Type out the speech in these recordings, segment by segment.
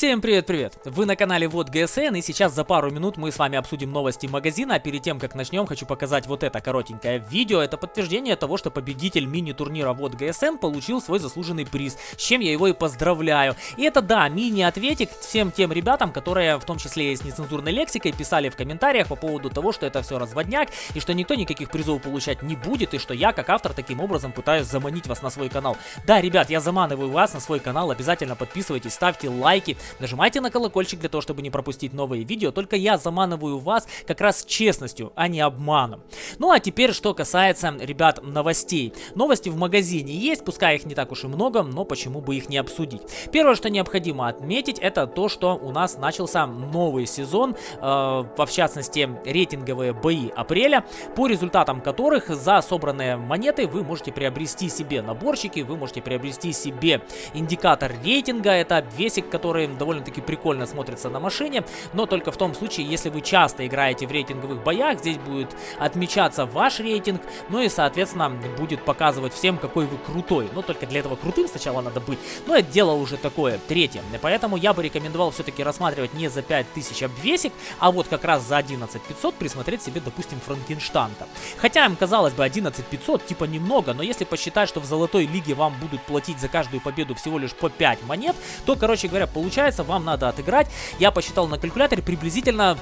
Всем привет-привет! Вы на канале Вот ГСН и сейчас за пару минут мы с вами обсудим новости магазина. А перед тем как начнем, хочу показать вот это коротенькое видео. Это подтверждение того, что победитель мини-турнира Вот ГСН получил свой заслуженный приз, с чем я его и поздравляю. И это да, мини-ответик всем тем ребятам, которые в том числе и с нецензурной лексикой писали в комментариях по поводу того, что это все разводняк и что никто никаких призов получать не будет и что я как автор таким образом пытаюсь заманить вас на свой канал. Да, ребят, я заманиваю вас на свой канал, обязательно подписывайтесь, ставьте лайки, Нажимайте на колокольчик для того, чтобы не пропустить новые видео. Только я заманываю вас как раз честностью, а не обманом. Ну а теперь, что касается, ребят, новостей. Новости в магазине есть, пускай их не так уж и много, но почему бы их не обсудить. Первое, что необходимо отметить, это то, что у нас начался новый сезон, э, в частности, рейтинговые бои апреля, по результатам которых за собранные монеты вы можете приобрести себе наборчики, вы можете приобрести себе индикатор рейтинга, это обвесик, который довольно-таки прикольно смотрится на машине, но только в том случае, если вы часто играете в рейтинговых боях, здесь будет отмечаться ваш рейтинг, ну и, соответственно, будет показывать всем, какой вы крутой. Но только для этого крутым сначала надо быть, но это дело уже такое, третье. Поэтому я бы рекомендовал все-таки рассматривать не за 5000 обвесик, а вот как раз за 11500 присмотреть себе, допустим, Франкенштанта. Хотя им казалось бы 11500 типа немного, но если посчитать, что в золотой лиге вам будут платить за каждую победу всего лишь по 5 монет, то, короче говоря, получается получается, вам надо отыграть. Я посчитал на калькуляторе приблизительно,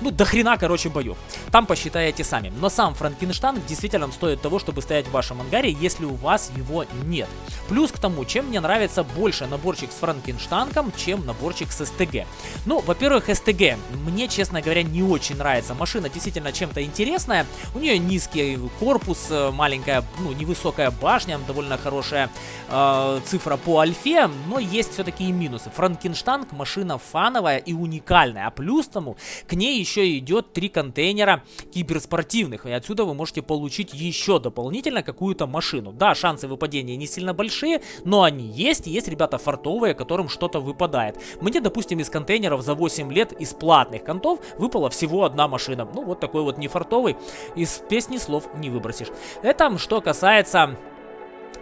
ну, до хрена, короче, боев. Там посчитаете сами. Но сам Франкенштейн действительно стоит того, чтобы стоять в вашем ангаре, если у вас его нет. Плюс к тому, чем мне нравится больше наборчик с Франкенштанком, чем наборчик с СТГ. Ну, во-первых, СТГ. Мне, честно говоря, не очень нравится. Машина действительно чем-то интересная. У нее низкий корпус, э, маленькая, ну, невысокая башня, довольно хорошая э, цифра по альфе, но есть все-таки и минусы. Франкенштейн Мустанг машина фановая и уникальная, а плюс тому к ней еще идет три контейнера киберспортивных, и отсюда вы можете получить еще дополнительно какую-то машину. Да, шансы выпадения не сильно большие, но они есть, и есть ребята фартовые, которым что-то выпадает. Мне, допустим, из контейнеров за 8 лет из платных контов выпала всего одна машина. Ну, вот такой вот нефартовый, из песни слов не выбросишь. Это что касается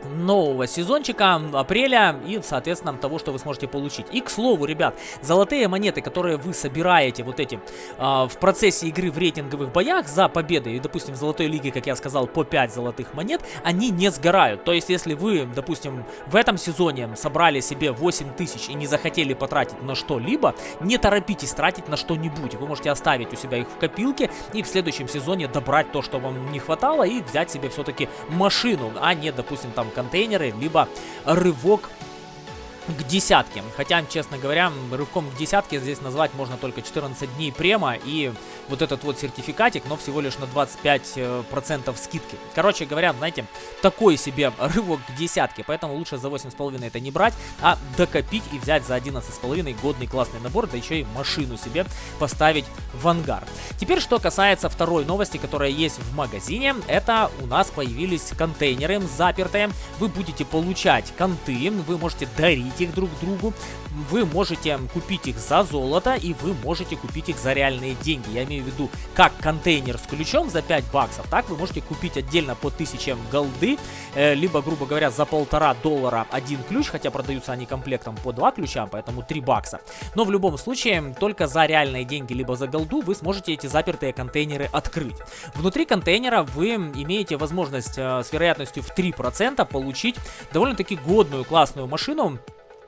нового сезончика апреля и, соответственно, того, что вы сможете получить. И, к слову, ребят, золотые монеты, которые вы собираете вот эти э, в процессе игры в рейтинговых боях за победы, и, допустим, в золотой лиге, как я сказал, по 5 золотых монет, они не сгорают. То есть, если вы, допустим, в этом сезоне собрали себе 8 тысяч и не захотели потратить на что-либо, не торопитесь тратить на что-нибудь. Вы можете оставить у себя их в копилке и в следующем сезоне добрать то, что вам не хватало, и взять себе все-таки машину, а не, допустим, там контейнеры, либо рывок к десятке. Хотя, честно говоря, рывком к десятке здесь назвать можно только 14 дней према и вот этот вот сертификатик, но всего лишь на 25% э, скидки. Короче говоря, знаете, такой себе рывок к десятке, поэтому лучше за 8,5 это не брать, а докопить и взять за 11,5 годный классный набор, да еще и машину себе поставить в ангар. Теперь, что касается второй новости, которая есть в магазине, это у нас появились контейнеры запертые. Вы будете получать конты, вы можете дарить дарить их друг другу. Вы можете купить их за золото и вы можете купить их за реальные деньги. Я имею в виду, как контейнер с ключом за 5 баксов, так вы можете купить отдельно по 1000 голды, э, либо, грубо говоря, за полтора доллара один ключ, хотя продаются они комплектом по 2 ключа, поэтому 3 бакса. Но в любом случае, только за реальные деньги, либо за голду вы сможете эти запертые контейнеры открыть. Внутри контейнера вы имеете возможность э, с вероятностью в 3% получить довольно-таки годную классную машину,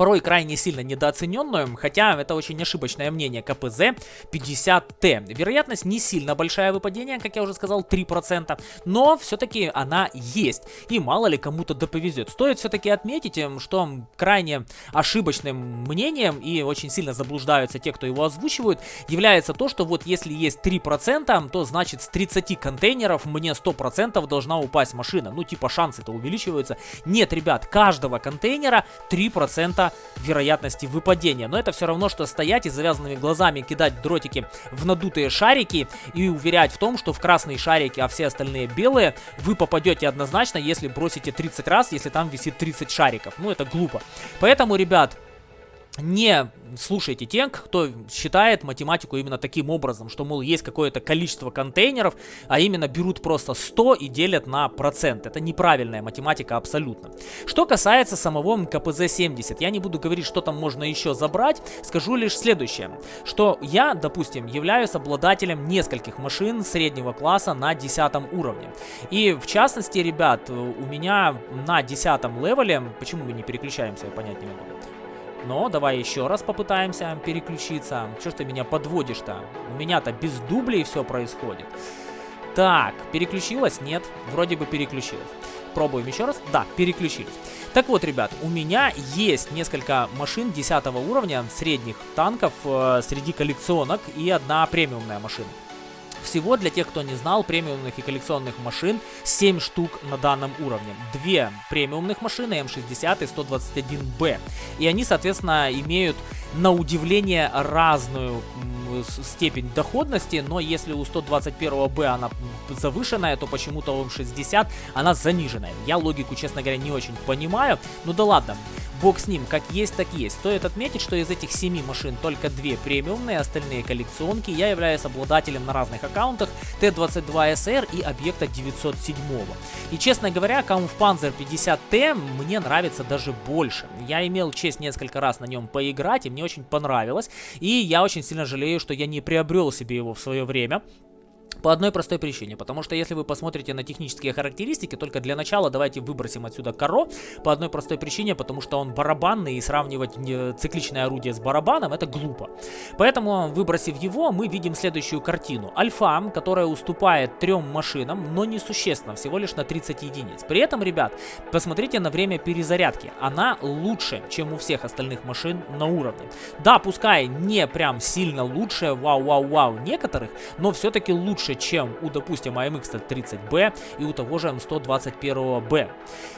порой крайне сильно недооцененную, хотя это очень ошибочное мнение КПЗ 50Т. Вероятность не сильно большая выпадение, как я уже сказал, 3%, но все-таки она есть, и мало ли кому-то да повезет. Стоит все-таки отметить, эм, что крайне ошибочным мнением, и очень сильно заблуждаются те, кто его озвучивают, является то, что вот если есть 3%, то значит с 30 контейнеров мне 100% должна упасть машина. Ну типа шансы-то увеличиваются. Нет, ребят, каждого контейнера 3% вероятности выпадения. Но это все равно, что стоять и завязанными глазами кидать дротики в надутые шарики и уверять в том, что в красные шарики, а все остальные белые, вы попадете однозначно, если бросите 30 раз, если там висит 30 шариков. Ну, это глупо. Поэтому, ребят, не слушайте тех, кто считает математику именно таким образом, что, мол, есть какое-то количество контейнеров, а именно берут просто 100 и делят на процент. Это неправильная математика абсолютно. Что касается самого КПЗ-70, я не буду говорить, что там можно еще забрать, скажу лишь следующее, что я, допустим, являюсь обладателем нескольких машин среднего класса на 10 уровне. И в частности, ребят, у меня на 10 левеле, почему мы не переключаемся, я понять не могу. Но давай еще раз попытаемся переключиться. Что ж ты меня подводишь-то? У меня-то без дублей все происходит. Так, переключилась? Нет, вроде бы переключилась. Пробуем еще раз. Да, переключились. Так вот, ребят, у меня есть несколько машин 10 уровня, средних танков, э, среди коллекционок и одна премиумная машина. Всего, для тех, кто не знал, премиумных и коллекционных машин 7 штук на данном уровне. Две премиумных машины М60 и 121Б. И они, соответственно, имеют на удивление разную степень доходности, но если у 121Б она завышенная, то почему-то у М60 она заниженная. Я логику, честно говоря, не очень понимаю. Ну да ладно. Бог с ним, как есть, так есть. Стоит отметить, что из этих 7 машин только 2 премиумные, остальные коллекционки. Я являюсь обладателем на разных аккаунтах Т-22СР и объекта 907. И честно говоря, Kampfpanzer 50Т мне нравится даже больше. Я имел честь несколько раз на нем поиграть, и мне очень понравилось. И я очень сильно жалею, что я не приобрел себе его в свое время. По одной простой причине, потому что если вы посмотрите на технические характеристики, только для начала давайте выбросим отсюда коро, по одной простой причине, потому что он барабанный и сравнивать цикличное орудие с барабаном это глупо. Поэтому, выбросив его, мы видим следующую картину. Альфа, которая уступает трем машинам, но не существенно, всего лишь на 30 единиц. При этом, ребят, посмотрите на время перезарядки. Она лучше, чем у всех остальных машин на уровне. Да, пускай не прям сильно лучше, вау-вау-вау некоторых, но все-таки лучше лучше, чем у, допустим, AMX 30B и у того же М121B.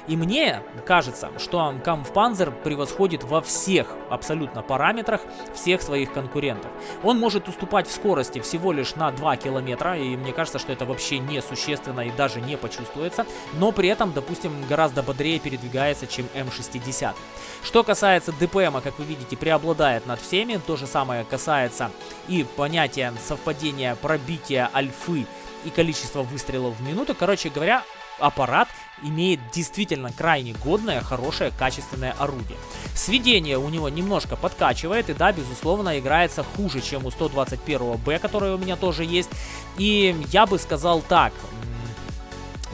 И мне кажется, что Kampfpanzer превосходит во всех абсолютно параметрах всех своих конкурентов. Он может уступать в скорости всего лишь на 2 километра, и мне кажется, что это вообще не существенно и даже не почувствуется, но при этом, допустим, гораздо бодрее передвигается, чем М60. Что касается ДПМа, как вы видите, преобладает над всеми, то же самое касается и понятия совпадения пробития альфа альфы и количество выстрелов в минуту. Короче говоря, аппарат имеет действительно крайне годное, хорошее, качественное орудие. Сведение у него немножко подкачивает, и да, безусловно, играется хуже, чем у 121Б, который у меня тоже есть. И я бы сказал так,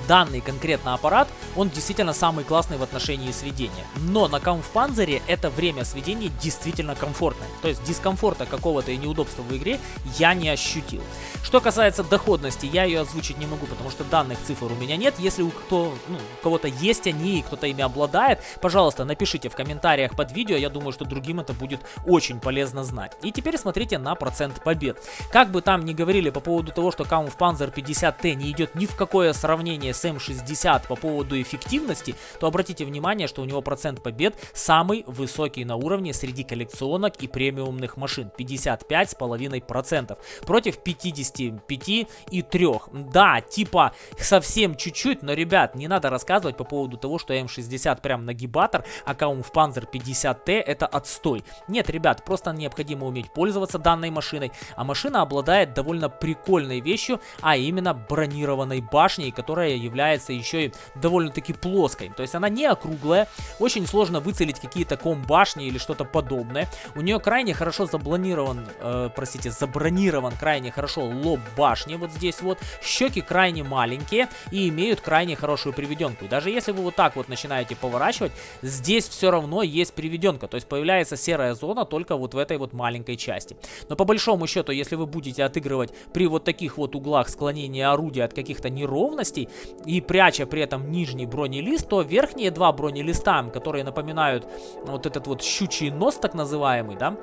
данный конкретно аппарат, он действительно самый классный в отношении сведения. Но на Kampfpanzer это время сведения действительно комфортное. То есть дискомфорта какого-то и неудобства в игре я не ощутил. Что касается доходности, я ее озвучить не могу, потому что данных цифр у меня нет. Если у, кто, ну, кого-то есть они и кто-то ими обладает, пожалуйста, напишите в комментариях под видео. Я думаю, что другим это будет очень полезно знать. И теперь смотрите на процент побед. Как бы там ни говорили по поводу того, что Kampfpanzer 50T не идет ни в какое сравнение M60 по поводу эффективности, то обратите внимание, что у него процент побед самый высокий на уровне среди коллекционок и премиумных машин. 55,5% против 55 и 3. Да, типа совсем чуть-чуть, но, ребят, не надо рассказывать по поводу того, что М60 прям нагибатор, а Kampfpanzer 50T это отстой. Нет, ребят, просто необходимо уметь пользоваться данной машиной, а машина обладает довольно прикольной вещью, а именно бронированной башней, которая является еще и довольно-таки плоской. То есть она не округлая, очень сложно выцелить какие-то ком-башни или что-то подобное. У нее крайне хорошо заблонирован, э, простите, забронирован крайне хорошо лоб башни вот здесь вот. Щеки крайне маленькие и имеют крайне хорошую приведенку. Даже если вы вот так вот начинаете поворачивать, здесь все равно есть приведенка. То есть появляется серая зона только вот в этой вот маленькой части. Но по большому счету, если вы будете отыгрывать при вот таких вот углах склонения орудия от каких-то неровностей, и пряча при этом нижний бронелист, то верхние два бронелиста, которые напоминают вот этот вот щучий нос так называемый, да,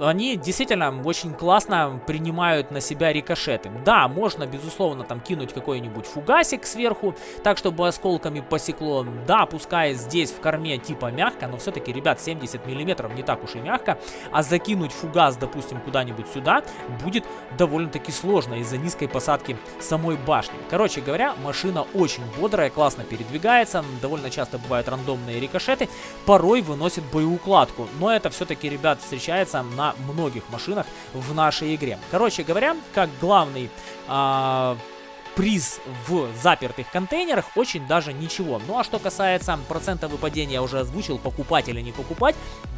они действительно очень классно принимают на себя рикошеты. Да, можно, безусловно, там кинуть какой-нибудь фугасик сверху, так, чтобы осколками посекло. Да, пускай здесь в корме типа мягко, но все-таки, ребят, 70 миллиметров не так уж и мягко. А закинуть фугас, допустим, куда-нибудь сюда будет довольно-таки сложно из-за низкой посадки самой башни. Короче говоря, машина очень бодрая, классно передвигается, довольно часто бывают рандомные рикошеты, порой выносит боеукладку. Но это все-таки, ребят, встречается на многих машинах в нашей игре. Короче говоря, как главный... А приз в запертых контейнерах очень даже ничего. Ну а что касается процента выпадения, я уже озвучил, покупать или не покупать,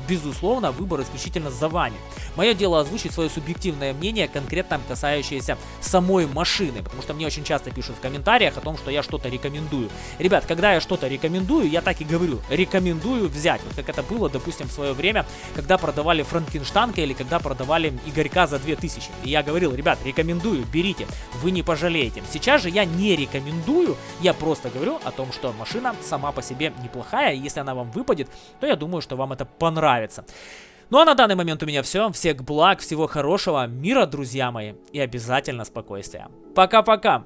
безусловно, выбор исключительно за вами. Мое дело озвучить свое субъективное мнение, конкретно касающееся самой машины, потому что мне очень часто пишут в комментариях о том, что я что-то рекомендую. Ребят, когда я что-то рекомендую, я так и говорю, рекомендую взять, вот как это было, допустим, в свое время, когда продавали Франкенштанка или когда продавали Игорька за 2000. И я говорил, ребят, рекомендую, берите, вы не пожалеете. Сейчас Сейчас же я не рекомендую, я просто говорю о том, что машина сама по себе неплохая, если она вам выпадет, то я думаю, что вам это понравится. Ну а на данный момент у меня все. Всех благ, всего хорошего, мира, друзья мои, и обязательно спокойствия. Пока-пока!